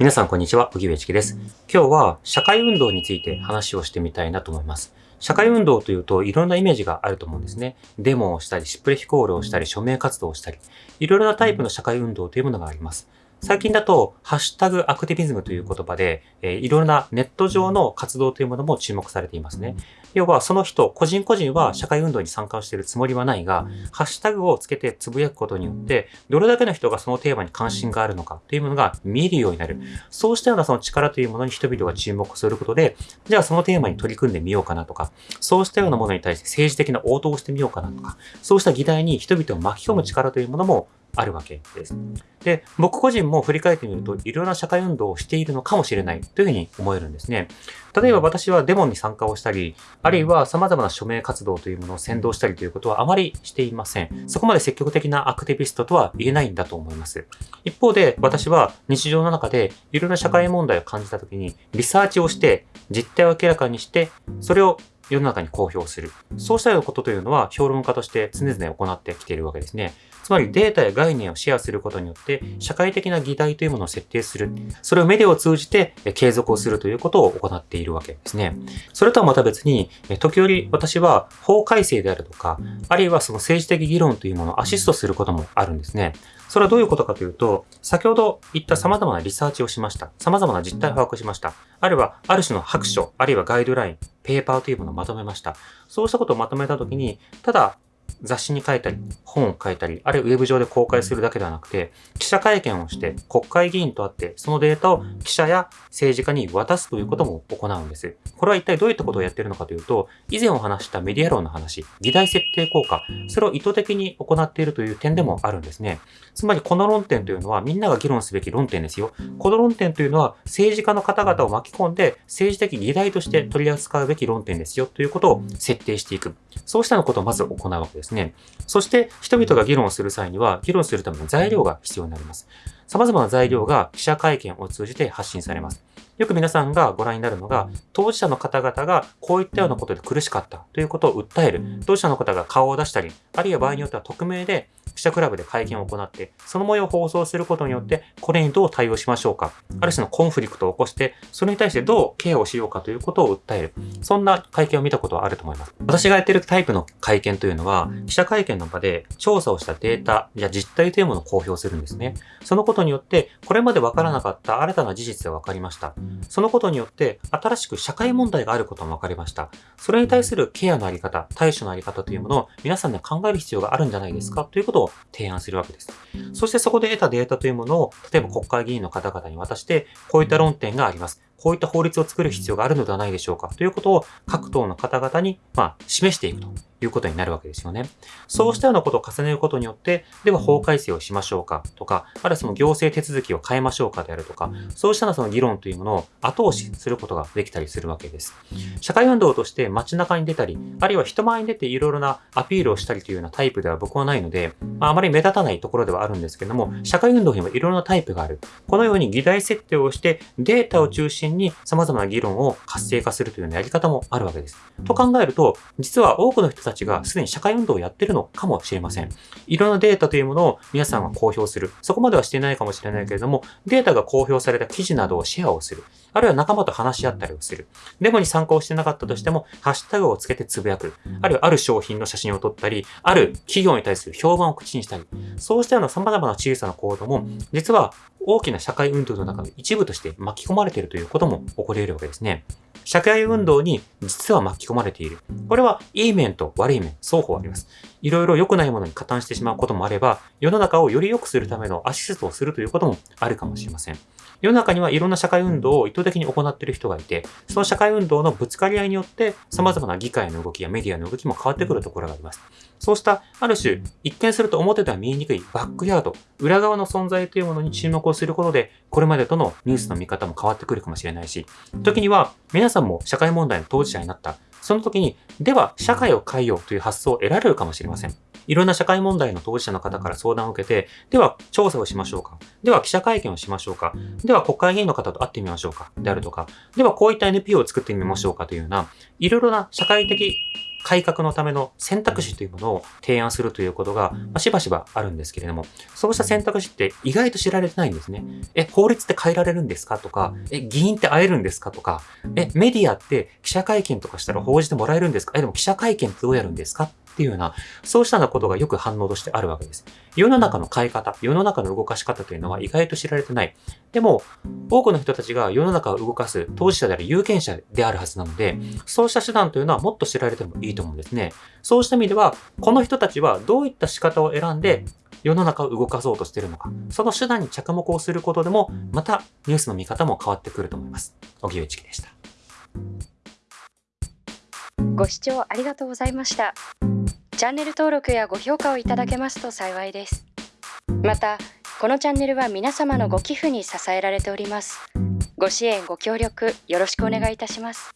皆さんこんにちは、荻上チキです。今日は社会運動について話をしてみたいなと思います。社会運動というといろんなイメージがあると思うんですね。デモをしたり、シップレヒコールをしたり、署名活動をしたり、いろいろなタイプの社会運動というものがあります。最近だと、ハッシュタグアクティビズムという言葉で、えー、いろいろなネット上の活動というものも注目されていますね。要は、その人、個人個人は社会運動に参加しているつもりはないが、ハッシュタグをつけてつぶやくことによって、どれだけの人がそのテーマに関心があるのかというものが見えるようになる。そうしたようなその力というものに人々が注目することで、じゃあそのテーマに取り組んでみようかなとか、そうしたようなものに対して政治的な応答をしてみようかなとか、そうした議題に人々を巻き込む力というものもあるわけです。で、僕個人も振り返ってみると、いろんな社会運動をしているのかもしれないというふうに思えるんですね。例えば私はデモに参加をしたり、あるいは様々な署名活動というものを先導したりということはあまりしていません。そこまで積極的なアクティビストとは言えないんだと思います。一方で、私は日常の中でいろんな社会問題を感じたときに、リサーチをして、実態を明らかにして、それを世の中に公表する。そうしたようなことというのは評論家として常々行ってきているわけですね。つまりデータや概念をシェアすることによって社会的な議題というものを設定する。それをメディアを通じて継続をするということを行っているわけですね。それとはまた別に、時折私は法改正であるとか、あるいはその政治的議論というものをアシストすることもあるんですね。それはどういうことかというと、先ほど言った様々なリサーチをしました。様々な実態を把握しました。あるいは、ある種の白書、あるいはガイドライン、ペーパーというものをまとめました。そうしたことをまとめたときに、ただ雑誌に書いたり、本を書いたり、あるいはウェブ上で公開するだけではなくて、記者会見をして国会議員と会って、そのデータを記者や政治家に渡すということも行うんです。これは一体どういったことをやっているのかというと、以前お話したメディア論の話、議題設定効果、それを意図的に行っているという点でもあるんですね。つまりこの論点というのはみんなが議論すべき論点ですよ。この論点というのは政治家の方々を巻き込んで政治的議題として取り扱うべき論点ですよということを設定していく。そうしたのことをまず行うわけですね。そして人々が議論する際には議論するための材料が必要になります。様々な材料が記者会見を通じて発信されます。よく皆さんがご覧になるのが、当事者の方々がこういったようなことで苦しかったということを訴える。当事者の方が顔を出したり、あるいは場合によっては匿名で記者クラブで会見を行って、その模様を放送することによって、これにどう対応しましょうか。ある種のコンフリクトを起こして、それに対してどうケアをしようかということを訴える。そんな会見を見たことはあると思います。私がやってるタイプの会見というのは、記者会見の場で調査をしたデータや実態というものを公表するんですね。そのことによって、これまでわからなかった新たな事実が分かりました。そのことによって、新しく社会問題があることも分かりました。それに対するケアのあり方、対処のあり方というものを皆さんで考える必要があるんじゃないですかということ提案するわけです。そしてそこで得たデータというものを、例えば国会議員の方々に渡して、こういった論点があります。こういった法律を作る必要があるのではないでしょうかということを各党の方々に、まあ、示していくということになるわけですよね。そうしたようなことを重ねることによって、では法改正をしましょうかとか、あるいはその行政手続きを変えましょうかであるとか、そうしたその議論というものを後押しすることができたりするわけです。社会運動として街中に出たり、あるいは人前に出ていろいろなアピールをしたりというようなタイプでは僕はないので、まあ、あまり目立たないところではあるんですけども、社会運動にもいろいろなタイプがある。このように議題設定をしてデータを中心に様々な議論を活性化するというようなやり方もあるわけです。と考えると、実は多くの人たちがすでに社会運動をやってるのかもしれません。いろんなデータというものを皆さんが公表する。そこまではしてないかもしれないけれども、データが公表された記事などをシェアをする。あるいは仲間と話し合ったりをする。デモに参加をしてなかったとしても、ハッシュタグをつけてつぶやく。あるいはある商品の写真を撮ったり、ある企業に対する評判を口にしたり、そうしたような様々な小さな行動も、実は大きな社会運動の中の一部として巻き込まれているということも起こり得るわけですね。社会運動に実は巻き込まれている。これはいい面と悪い面、双方あります。いろいろ良くないものに加担してしまうこともあれば、世の中をより良くするためのアシストをするということもあるかもしれません。世の中にはいろんな社会運動を意図的に行っている人がいて、その社会運動のぶつかり合いによって様々な議会の動きやメディアの動きも変わってくるところがあります。そうしたある種、一見すると表では見えにくいバックヤード、裏側の存在というものに注目をすることで、これまでとのニュースの見方も変わってくるかもしれないし、時には皆さんも社会問題の当事者になった。その時に、では社会を変えようという発想を得られるかもしれません。いろんな社会問題の当事者の方から相談を受けて、では調査をしましょうか。では記者会見をしましょうか。では国会議員の方と会ってみましょうか。であるとか、ではこういった NPO を作ってみましょうかというような、いろいろな社会的改革のための選択肢というものを提案するということが、まあ、しばしばあるんですけれども、そうした選択肢って意外と知られてないんですね。え、法律って変えられるんですかとか、え、議員って会えるんですかとか、え、メディアって記者会見とかしたら報じてもらえるんですか？え、でも記者会見ってどうやるんですか？っていうような、そうしたようなことがよく反応としてあるわけです。世の中の変え方、世の中の動かし方というのは意外と知られてない。でも、多くの人たちが世の中を動かす当事者である有権者であるはずなので、そうした手段というのはもっと知られてもいいと思うんですね。そうした意味では、この人たちはどういった仕方を選んで、世の中を動かそうとしているのか、その手段に着目をすることでも、またニュースの見方も変わってくると思います。荻上チキでした。ご視聴ありがとうございました。チャンネル登録やご評価をいただけますと幸いです。また、このチャンネルは皆様のご寄付に支えられております。ご支援ご協力よろしくお願いいたします。